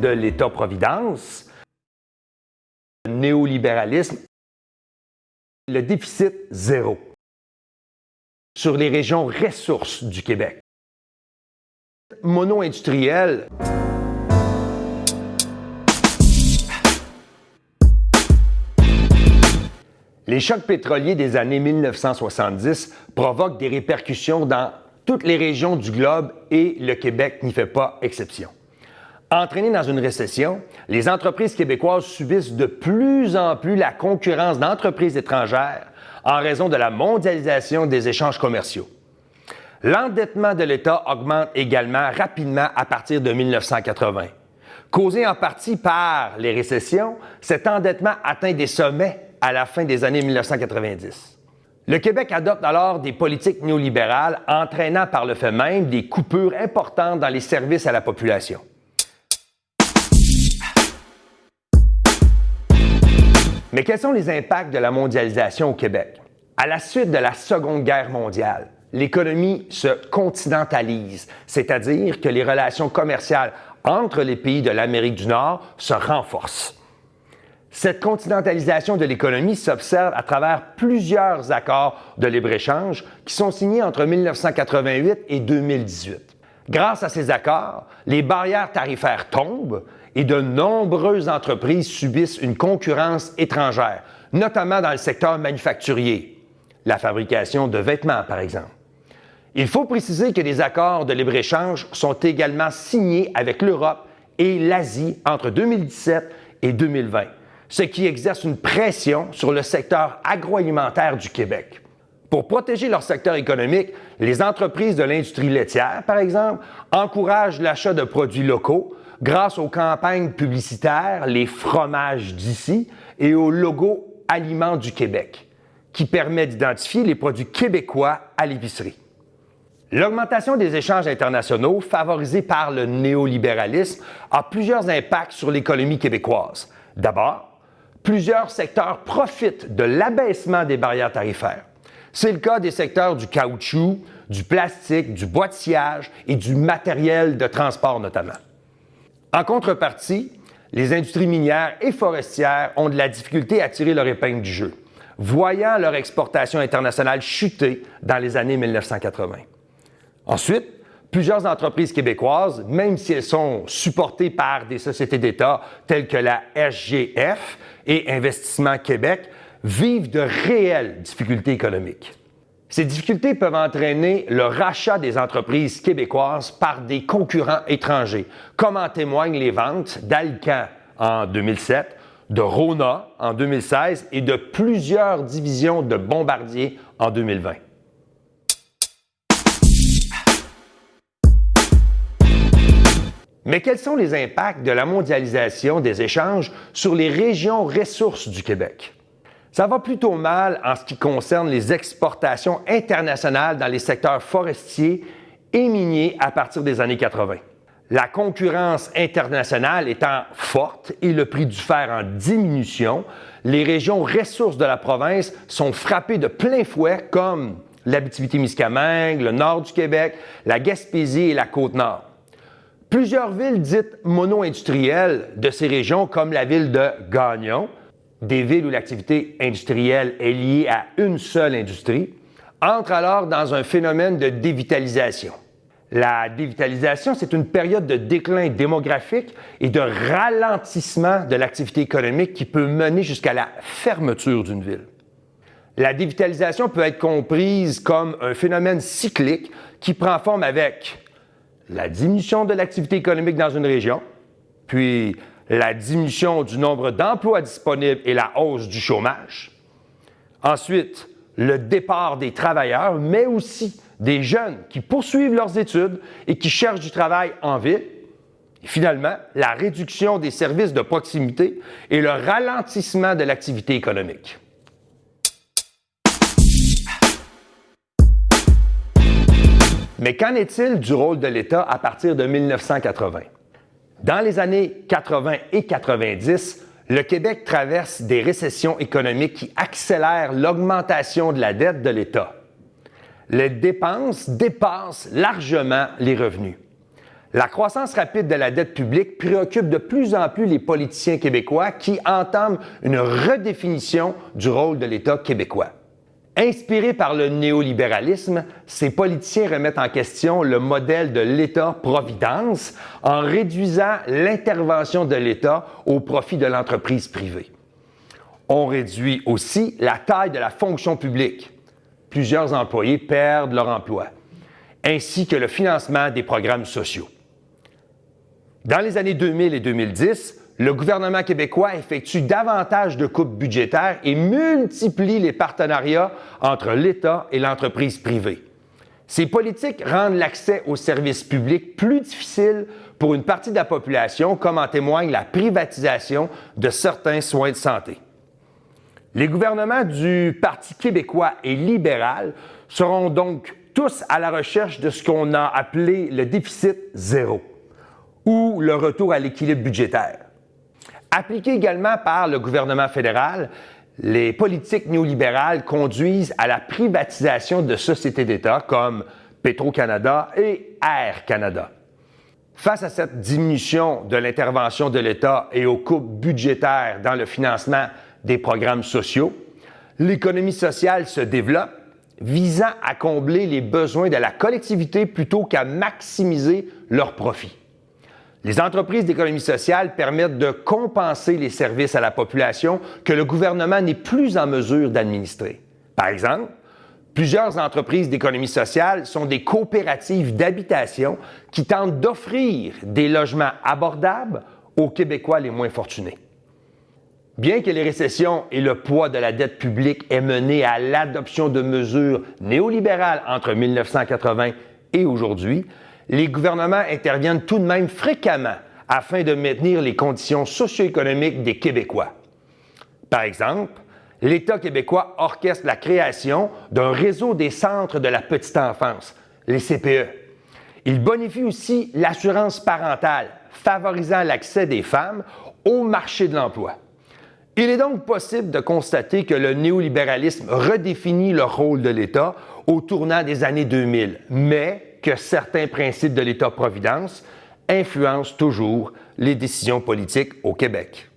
de l'État-providence, le néolibéralisme, le déficit zéro sur les régions ressources du Québec. Mono-industriel. Les chocs pétroliers des années 1970 provoquent des répercussions dans toutes les régions du globe et le Québec n'y fait pas exception. Entraînées dans une récession, les entreprises québécoises subissent de plus en plus la concurrence d'entreprises étrangères en raison de la mondialisation des échanges commerciaux. L'endettement de l'État augmente également rapidement à partir de 1980. Causé en partie par les récessions, cet endettement atteint des sommets à la fin des années 1990. Le Québec adopte alors des politiques néolibérales entraînant par le fait même des coupures importantes dans les services à la population. Mais quels sont les impacts de la mondialisation au Québec? À la suite de la Seconde Guerre mondiale, l'économie se continentalise, c'est-à-dire que les relations commerciales entre les pays de l'Amérique du Nord se renforcent. Cette continentalisation de l'économie s'observe à travers plusieurs accords de libre-échange qui sont signés entre 1988 et 2018. Grâce à ces accords, les barrières tarifaires tombent et de nombreuses entreprises subissent une concurrence étrangère, notamment dans le secteur manufacturier, la fabrication de vêtements par exemple. Il faut préciser que des accords de libre-échange sont également signés avec l'Europe et l'Asie entre 2017 et 2020 ce qui exerce une pression sur le secteur agroalimentaire du Québec. Pour protéger leur secteur économique, les entreprises de l'industrie laitière, par exemple, encouragent l'achat de produits locaux grâce aux campagnes publicitaires Les fromages d'ici et au logo Aliments du Québec, qui permet d'identifier les produits québécois à l'épicerie. L'augmentation des échanges internationaux, favorisée par le néolibéralisme, a plusieurs impacts sur l'économie québécoise. D'abord, plusieurs secteurs profitent de l'abaissement des barrières tarifaires. C'est le cas des secteurs du caoutchouc, du plastique, du sillage et du matériel de transport notamment. En contrepartie, les industries minières et forestières ont de la difficulté à tirer leur épingle du jeu, voyant leur exportation internationale chuter dans les années 1980. Ensuite, plusieurs entreprises québécoises, même si elles sont supportées par des sociétés d'État telles que la SGF et Investissement Québec, vivent de réelles difficultés économiques. Ces difficultés peuvent entraîner le rachat des entreprises québécoises par des concurrents étrangers, comme en témoignent les ventes d'Alcan en 2007, de Rona en 2016 et de plusieurs divisions de Bombardier en 2020. Mais quels sont les impacts de la mondialisation des échanges sur les régions ressources du Québec? Ça va plutôt mal en ce qui concerne les exportations internationales dans les secteurs forestiers et miniers à partir des années 80. La concurrence internationale étant forte et le prix du fer en diminution, les régions ressources de la province sont frappées de plein fouet comme l'Abitibi-Témiscamingue, le nord du Québec, la Gaspésie et la Côte-Nord. Plusieurs villes dites mono-industrielles de ces régions, comme la ville de Gagnon, des villes où l'activité industrielle est liée à une seule industrie, entrent alors dans un phénomène de dévitalisation. La dévitalisation, c'est une période de déclin démographique et de ralentissement de l'activité économique qui peut mener jusqu'à la fermeture d'une ville. La dévitalisation peut être comprise comme un phénomène cyclique qui prend forme avec la diminution de l'activité économique dans une région, puis la diminution du nombre d'emplois disponibles et la hausse du chômage. Ensuite, le départ des travailleurs, mais aussi des jeunes qui poursuivent leurs études et qui cherchent du travail en ville. Et finalement, la réduction des services de proximité et le ralentissement de l'activité économique. Mais qu'en est-il du rôle de l'État à partir de 1980? Dans les années 80 et 90, le Québec traverse des récessions économiques qui accélèrent l'augmentation de la dette de l'État. Les dépenses dépassent largement les revenus. La croissance rapide de la dette publique préoccupe de plus en plus les politiciens québécois qui entament une redéfinition du rôle de l'État québécois. Inspirés par le néolibéralisme, ces politiciens remettent en question le modèle de l'État-providence en réduisant l'intervention de l'État au profit de l'entreprise privée. On réduit aussi la taille de la fonction publique. Plusieurs employés perdent leur emploi, ainsi que le financement des programmes sociaux. Dans les années 2000 et 2010, le gouvernement québécois effectue davantage de coupes budgétaires et multiplie les partenariats entre l'État et l'entreprise privée. Ces politiques rendent l'accès aux services publics plus difficile pour une partie de la population, comme en témoigne la privatisation de certains soins de santé. Les gouvernements du Parti québécois et libéral seront donc tous à la recherche de ce qu'on a appelé le déficit zéro ou le retour à l'équilibre budgétaire. Appliquées également par le gouvernement fédéral, les politiques néolibérales conduisent à la privatisation de sociétés d'État comme Petro-Canada et Air Canada. Face à cette diminution de l'intervention de l'État et aux coupes budgétaires dans le financement des programmes sociaux, l'économie sociale se développe, visant à combler les besoins de la collectivité plutôt qu'à maximiser leurs profits. Les entreprises d'économie sociale permettent de compenser les services à la population que le gouvernement n'est plus en mesure d'administrer. Par exemple, plusieurs entreprises d'économie sociale sont des coopératives d'habitation qui tentent d'offrir des logements abordables aux Québécois les moins fortunés. Bien que les récessions et le poids de la dette publique aient mené à l'adoption de mesures néolibérales entre 1980 et aujourd'hui, les gouvernements interviennent tout de même fréquemment afin de maintenir les conditions socio-économiques des Québécois. Par exemple, l'État québécois orchestre la création d'un réseau des centres de la petite enfance, les CPE. Il bonifie aussi l'assurance parentale, favorisant l'accès des femmes au marché de l'emploi. Il est donc possible de constater que le néolibéralisme redéfinit le rôle de l'État au tournant des années 2000, mais que certains principes de l'État-providence influencent toujours les décisions politiques au Québec.